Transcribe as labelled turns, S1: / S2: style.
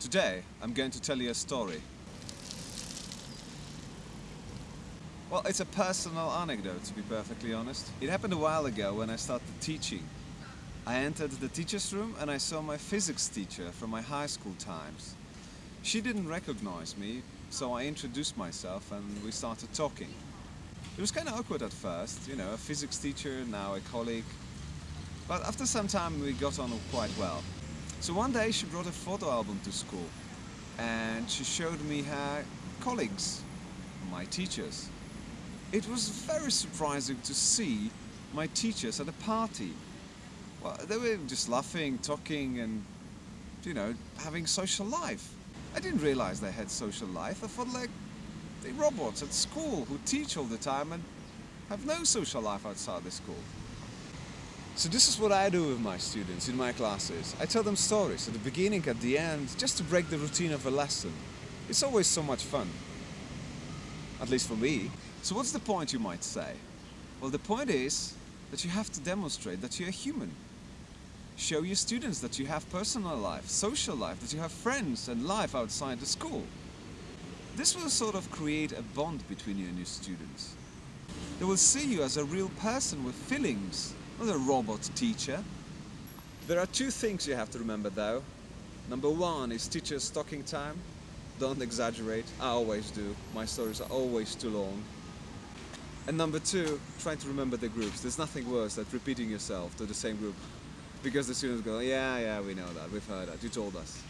S1: Today, I'm going to tell you a story. Well, it's a personal anecdote, to be perfectly honest. It happened a while ago when I started teaching. I entered the teacher's room and I saw my physics teacher from my high school times. She didn't recognize me, so I introduced myself and we started talking. It was kind of awkward at first, you know, a physics teacher, now a colleague. But after some time we got on quite well. So one day she brought a photo album to school and she showed me her colleagues, my teachers. It was very surprising to see my teachers at a party. Well, they were just laughing, talking and, you know, having social life. I didn't realize they had social life. I thought like they robots at school who teach all the time and have no social life outside the school. So this is what I do with my students in my classes. I tell them stories at the beginning, at the end, just to break the routine of a lesson. It's always so much fun. At least for me. So what's the point, you might say? Well, the point is that you have to demonstrate that you're human. Show your students that you have personal life, social life, that you have friends and life outside the school. This will sort of create a bond between you and your students. They will see you as a real person with feelings, not a robot teacher. There are two things you have to remember though. Number one is teacher's talking time. Don't exaggerate, I always do. My stories are always too long. And number two, try to remember the groups. There's nothing worse than repeating yourself to the same group. Because the students go, yeah, yeah, we know that, we've heard that, you told us.